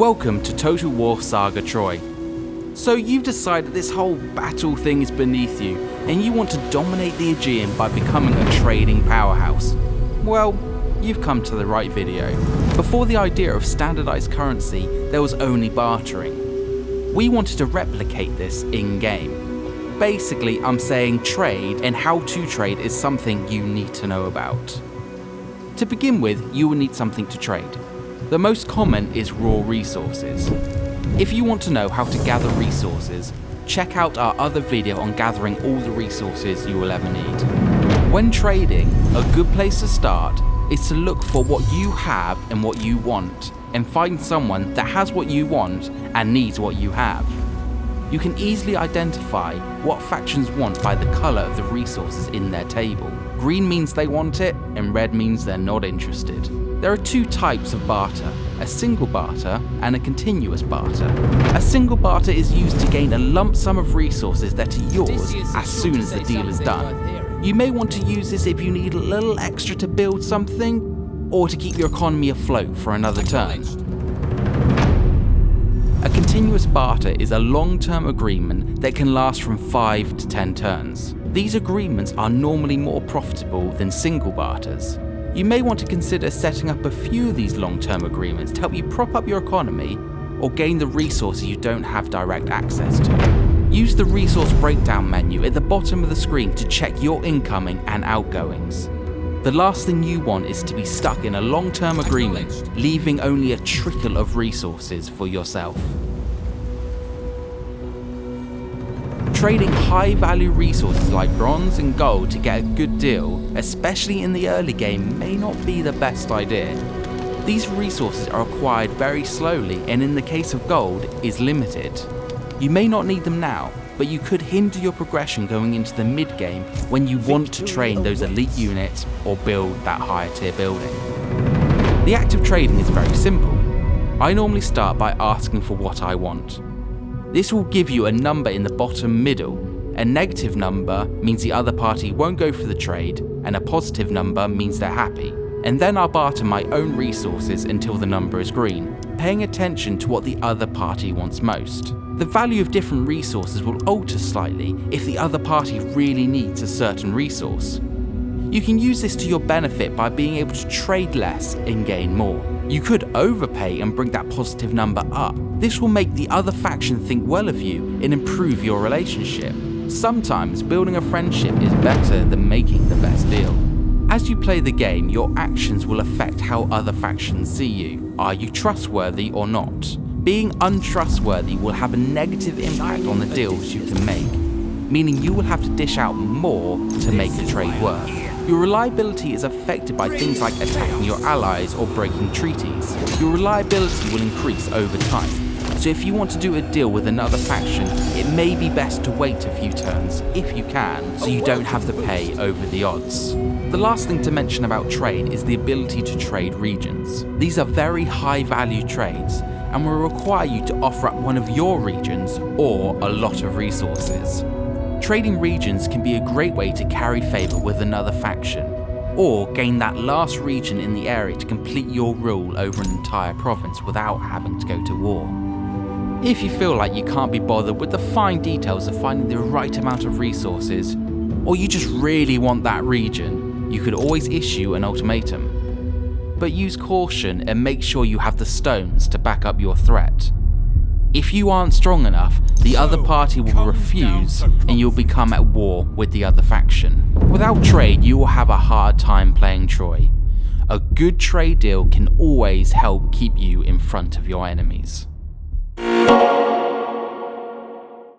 Welcome to Total War Saga Troy. So you've decided this whole battle thing is beneath you, and you want to dominate the Aegean by becoming a trading powerhouse. Well, you've come to the right video. Before the idea of standardized currency, there was only bartering. We wanted to replicate this in-game. Basically, I'm saying trade and how to trade is something you need to know about. To begin with, you will need something to trade. The most common is raw resources. If you want to know how to gather resources, check out our other video on gathering all the resources you will ever need. When trading, a good place to start is to look for what you have and what you want, and find someone that has what you want and needs what you have. You can easily identify what factions want by the colour of the resources in their table. Green means they want it, and red means they're not interested. There are two types of barter, a single barter and a continuous barter. A single barter is used to gain a lump sum of resources that are yours as soon as the deal is done. You may want to use this if you need a little extra to build something, or to keep your economy afloat for another turn. Continuous barter is a long-term agreement that can last from 5 to 10 turns. These agreements are normally more profitable than single barters. You may want to consider setting up a few of these long-term agreements to help you prop up your economy or gain the resources you don't have direct access to. Use the resource breakdown menu at the bottom of the screen to check your incoming and outgoings. The last thing you want is to be stuck in a long-term agreement, leaving only a trickle of resources for yourself. Trading high value resources like bronze and gold to get a good deal, especially in the early game, may not be the best idea. These resources are acquired very slowly and in the case of gold, is limited. You may not need them now, but you could hinder your progression going into the mid game when you want to train those elite units or build that higher tier building. The act of trading is very simple. I normally start by asking for what I want. This will give you a number in the bottom middle. A negative number means the other party won't go for the trade, and a positive number means they're happy. And then I'll barter my own resources until the number is green, paying attention to what the other party wants most. The value of different resources will alter slightly if the other party really needs a certain resource. You can use this to your benefit by being able to trade less and gain more. You could overpay and bring that positive number up. This will make the other faction think well of you and improve your relationship. Sometimes building a friendship is better than making the best deal. As you play the game, your actions will affect how other factions see you. Are you trustworthy or not? Being untrustworthy will have a negative impact on the deals you can make, meaning you will have to dish out more to make a trade work. Your reliability is affected by things like attacking your allies or breaking treaties. Your reliability will increase over time. So if you want to do a deal with another faction, it may be best to wait a few turns, if you can, so you don't have to pay over the odds. The last thing to mention about trade is the ability to trade regions. These are very high value trades, and will require you to offer up one of your regions or a lot of resources. Trading regions can be a great way to carry favour with another faction, or gain that last region in the area to complete your rule over an entire province without having to go to war. If you feel like you can't be bothered with the fine details of finding the right amount of resources, or you just really want that region, you could always issue an ultimatum. But use caution and make sure you have the stones to back up your threat. If you aren't strong enough, the other party will refuse and you'll become at war with the other faction. Without trade, you will have a hard time playing Troy. A good trade deal can always help keep you in front of your enemies.